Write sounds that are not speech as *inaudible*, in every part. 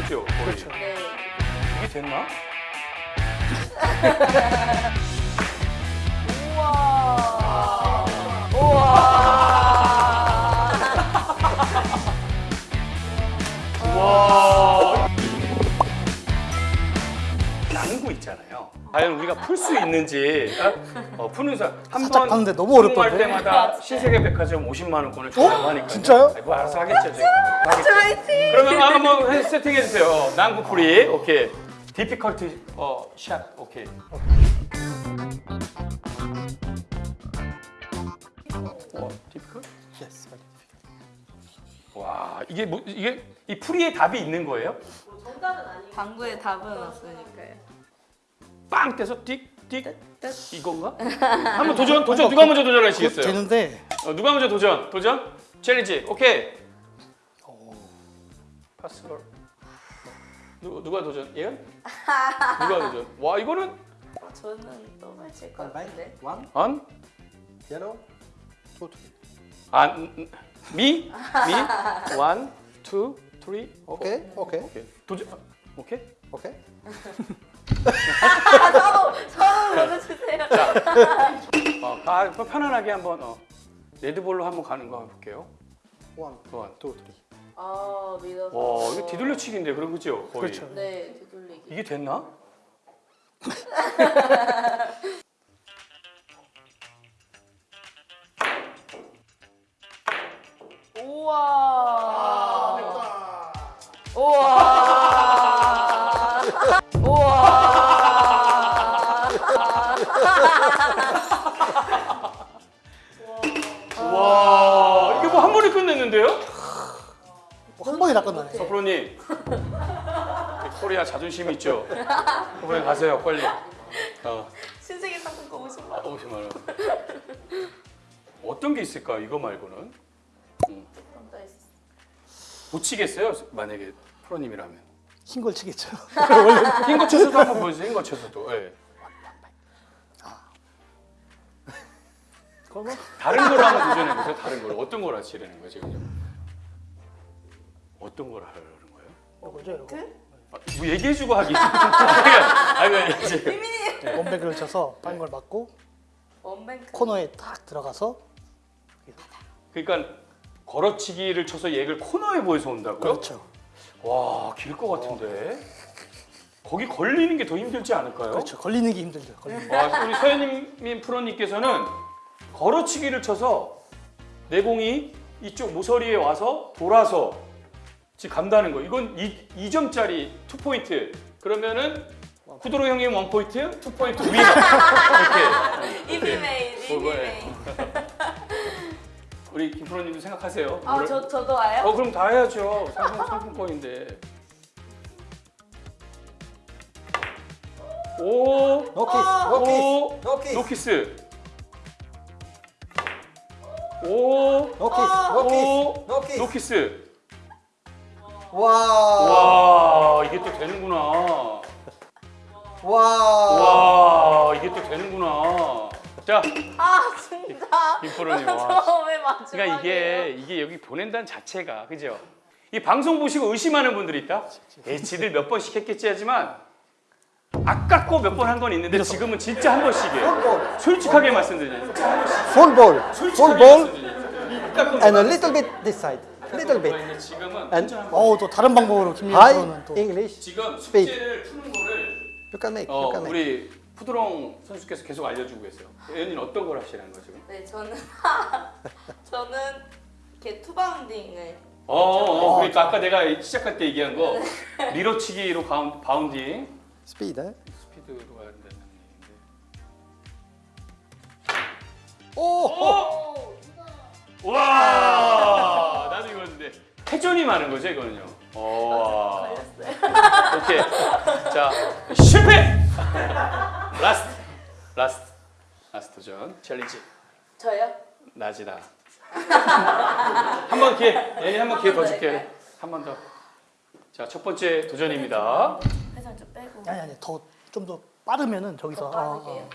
거죠? 거의. 그렇죠. 네. 이게 됐나? *laughs* 과연 우리가 풀 수 있는지 어, 어, 푸는 사람 한번 봤는데 너무 어렵던데? 할 때마다 신세계 백화점 50만 원권을 준다고 하니까 진짜요? 뭐 알아서 하겠죠 지금. 하겠죠. 화이팅. 그러면 한번 해- 세팅해 주세요. 난구 풀이 오케이. 디피컬트 어, 샷 오케이. 어, 디피컬? Yes. 와 이게 뭐 이게 이 풀이에 답이 있는 거예요? 방구에 답은 없으니까요. 빵 떼서 띡띡 이건가? *laughs* 한번 도전 도전. 누가 먼저 도전하시겠어요? 되는데. 어, 누가 먼저 도전? 도전? 챌린지. 오케이. 파스걸 누 누가 도전? 예은 누가 도전? 와 이거는? 저는 너무 칠것 같은데. one, 안 yellow. 안, 미? 미? *laughs* 원, 투, 쓰리 Okay, okay, 오케이. 도전 아, 오케이. 아, *laughs* 서로 서로 먼저 주세요. 어, 가, 편안하게 한번 어, 레드볼로 한번 가는 거 볼게요 One, 원. two, three. 아 믿어서. 와 이거 뒤돌려치기인데 그런 거죠 거의 그렇죠. 네 뒤돌리기. 이게 됐나? 우와. 우와. 와 이게 뭐 한 번에 끝냈는데요? 뭐한 번에 다 끝나네. 서프로님 코리아 자존심 있죠? 서프로님 가세요 빨리 어, 신세계 상품권 50만 원. 50만 원 어떤 게 있을까 이거 말고는. 못 치겠어요 만약에 프로님이라면 흰 걸 치겠죠. 흰거 쳐서도 한번 보여주세요 흰거 쳐서도 예. 다른 거로 한번 도전해 보세요 다른 거로 어떤 걸 하시려는 거예요 지금 어떤 걸 하려는 거예요? 이거죠, 이거. 아, 뭐 얘기해주고 하기 *laughs* 아니 이제 비밀이에요. 원백을 쳐서 딴 걸 맞고 원뱅크. 코너에 딱 들어가서 그러니까 걸어치기를 쳐서 얘를 코너에 보여서 온다고요? 그렇죠. 와, 길 것 같은데. 거기 걸리는 게 더 힘들지 않을까요? 그렇죠. 걸리는 게 힘들죠. 걸리는 게. 와, 우리 서현님 프로님께서는 걸어치기를 쳐서 내공이 이쪽 모서리에 와서 돌아서 지금 간다는 거. 이건 2, 2점짜리 2포인트. 그러면은 쿠드로 형님 1포인트, 2포인트 위가. 이렇게. 이비메인. 뭐, 이비메인. 우리 김 프로님도 생각하세요. 아, 저 저도 와요? 어, 그럼 다 해야죠. 상품, 상품권인데. 오, kiss, no kiss, no kiss. 오, no kiss. no kiss. 와, 와, 이게 또 되는구나. 와. 와, 이게 또 되는구나. 자, 아 진짜. 김프로님. 와. 처음에 마지막에. 그러니까 이게 이게 여기 보낸다는 자체가 그죠? 이 방송 보시고 의심하는 분들이 있다. 에 지들 몇 번씩 했겠지 하지만 아깝고 몇 번 한 건 있는데 지금은 진짜 한 번씩이에요. 솔직하게 말씀드리죠. Full ball, ball, and a little bit this side, little bit. 있는데 지금은 And 완전 한 번. 어우 또 다른 방법으로 김민호 High 프로는 또 English, 지금. 숙제를 푸는 거를 You can make, 어, you can make. 우리 푸드롱 선수께서 계속 알려주고 계세요. 예은이는 어떤 걸 하시는 거죠? 지금? 네 저는 *laughs* 저는 이렇게 투바운딩을 어, 어, 그러니까 아까 내가 시작할 때 얘기한 거 리러치기로 가운, 바운딩 Eh? 스피드로 가야 된다는 얘기인데. 오, 와! *laughs* 나도 이거였는데. 회전이 많은 거죠 이거는요. 와. 걸렸어요. 오케이. 자 실패! 라스트. 라스트. Last 도전. Challenge. 저요? 낮이다. 한 번 기회. 얘네 한번 기회 더 줄게 한 번 더. 자 첫 번째 도전입니다 살살 좀 빼고. 아니 아니 더 좀 더 빠르면은 저기서. 어, 빠르게요.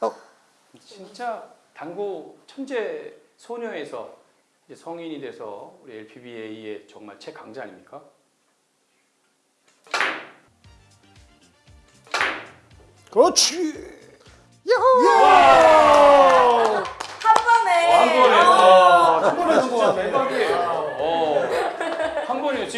어, 어. 진짜 당구 천재 소녀에서 성인이 돼서 우리 LPBA의 정말 최강자 아닙니까? 그렇지. 야호!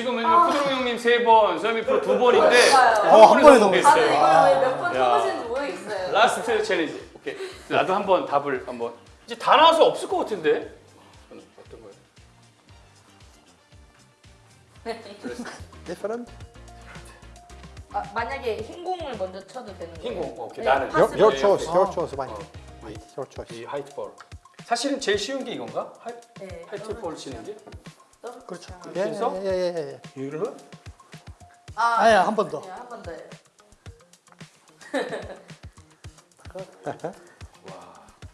지금 왜냐면 쿠드롱 형님 세 번, 서미 프로 두 번인데. 어, 한 번에 다들 성공했어요. 이걸 왜몇번 야. 해보시는지 모르겠어요. Last challenge. 오케이. 나도 한번 답을 한번. 이제 다 나와서 없을 것 같은데. 어떤 거예요? *laughs* Different? 아, 만약에 흰 공을 먼저 쳐도 되는 거예요? 흰 공. 오케이. 네, 나는. Your, your 네, choice. 오케이. Your choice. White. 어. White. Your choice. 이 white ball. 사실은 제일 쉬운 게 이건가? Whi-, 네. White ball 치는 게? 그렇죠. Yeah, yeah, 그래서? yeah, yeah, yeah. 이걸로? 아, 아니야, 한번 더. 아니요, 한번 더요.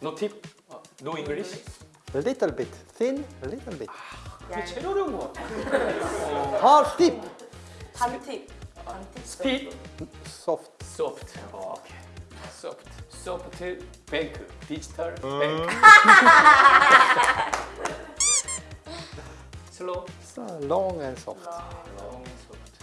No tip? 어, no English? A little bit thin. A little bit. 이게 제일 어려운 것 같아. Hard tip. 반팁. 반팁. 스피드? Soft. 소프트. 어, 오케이. 소프트. 소프 So long and soft. 롱 소프트.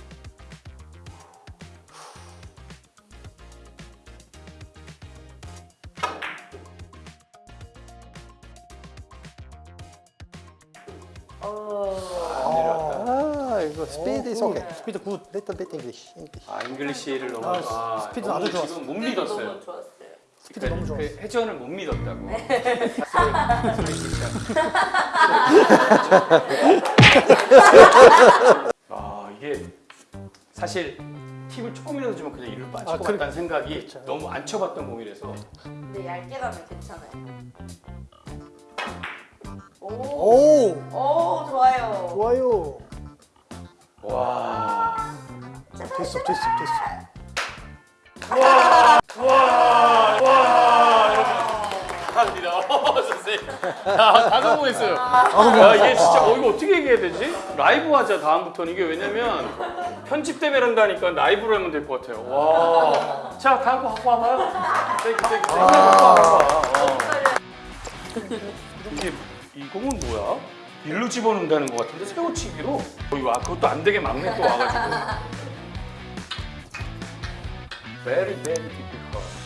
어. Ah, it was- speed is okay. Speed good. Little bit English. English. 아, English를 너무 아, 아, 스피드 너무 아주 좋았어. 지금 못 너무 믿었어요. 좋았어요. 스피드 너무 좋았어. 그 회전을 못 믿었다고. *laughs* *laughs* *laughs* 아 이게 사실 팁을 조금이라도 주면 그냥 이를 빠질 아, 것 그래. 같다는 생각이 그렇죠. 너무 안 쳐봤던 공이라서 근데 얇게 가면 괜찮아요. 오. 오, 오, 좋아요. 좋아요. 와 됐어, 됐어, 됐어. 감 *laughs* 선생님. 아, 다 성공했어요. 야, 이게 진짜 어, 이거 어떻게 얘기해야 되지? 라이브 하자 다음부터는 이게 왜냐면 편집 때문에 한다니까 라이브로 하면 될 것 같아요. 와. 자, 다음 거 갖고 와봐요. Thank you, thank you, thank you. 어. 이게 이 공은 뭐야? 일로 집어넣는다는 것 같은데 세워치기로? 어, 이거 아, 그것도 안 되게 막내 또 와가지고. Very, very difficult.